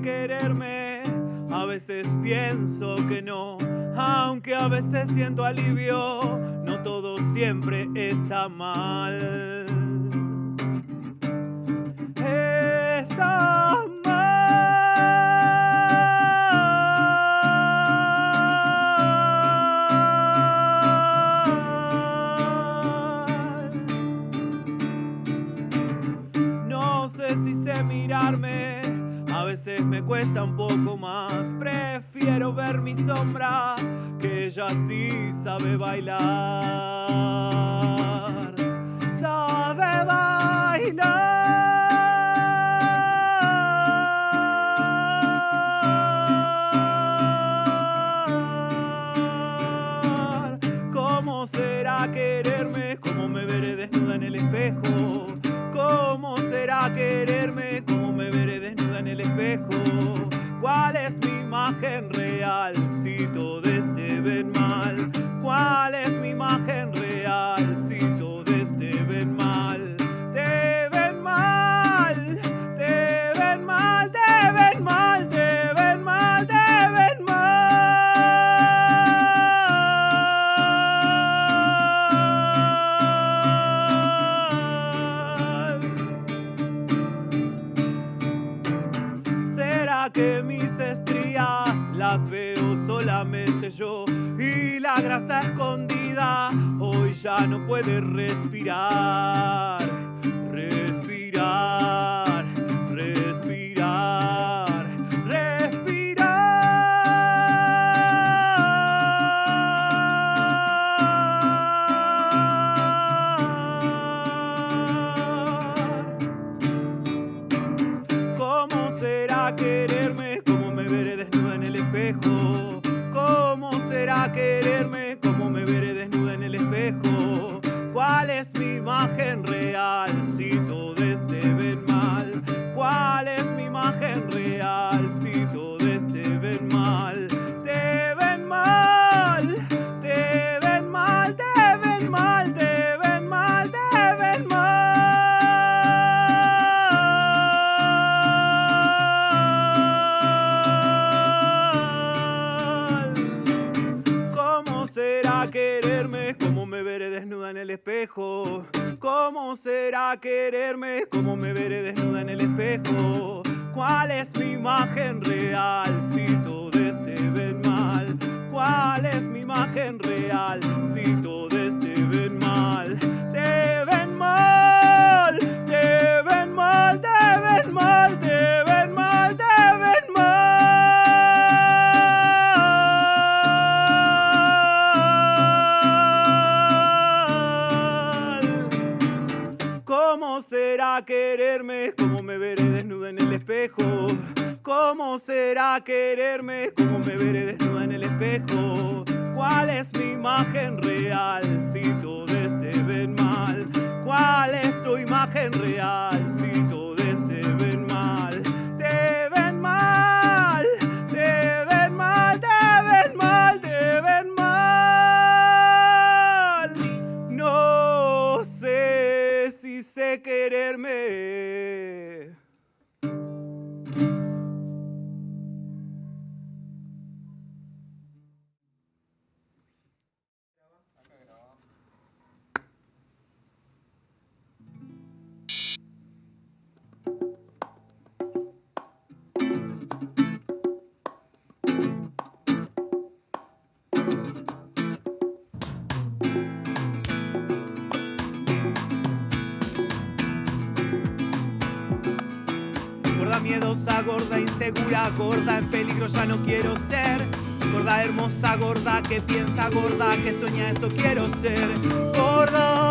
quererme, a veces pienso que no, aunque a veces siento alivio, no todo siempre está mal. Está a veces me cuesta un poco más. Prefiero ver mi sombra, que ella sí sabe bailar. Sabe bailar. ¿Cómo será quererme? ¿Cómo me veré desnuda en el espejo? ¿Cómo será quererme? Que mis estrías las veo solamente yo? Y la grasa escondida hoy ya no puede respirar. Quererme? ¿Cómo me veré desnuda en el espejo? ¿Cómo será quererme? ¿Cómo me veré desnuda en el espejo? ¿Cuál es mi imagen real ¿Cómo será quererme? ¿Cómo me veré desnuda en el espejo? ¿Cuál es mi imagen real si todos te ven mal? ¿Cuál es mi imagen real si todos te quererme? ¿Cómo me veré desnuda en el espejo? ¿Cómo será quererme? ¿Cómo me veré desnuda en el espejo? Miedosa, gorda insegura, gorda en peligro ya no quiero ser. Gorda hermosa, gorda que piensa, gorda que sueña, eso quiero ser. Gorda,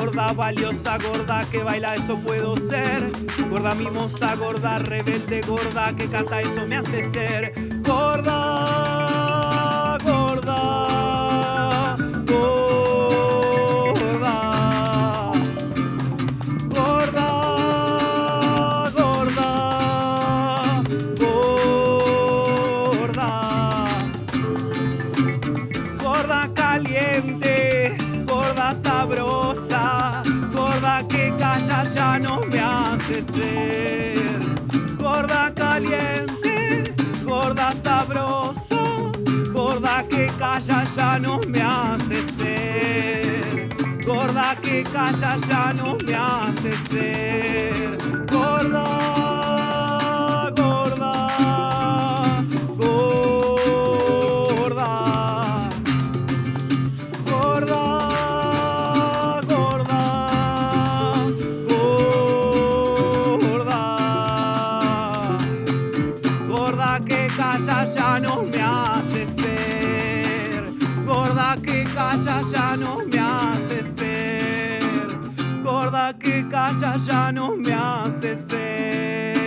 gorda valiosa, gorda que baila, eso puedo ser. Gorda mimosa, gorda rebelde, gorda que canta, eso me hace ser. Gorda. Ser. Gorda caliente, gorda sabroso, gorda que calla ya no me hace ser. Gorda que calla ya no me hace ser. Gorda, no me hace ser. Gorda que calla ya no me hace ser. Gorda que calla ya no me hace ser.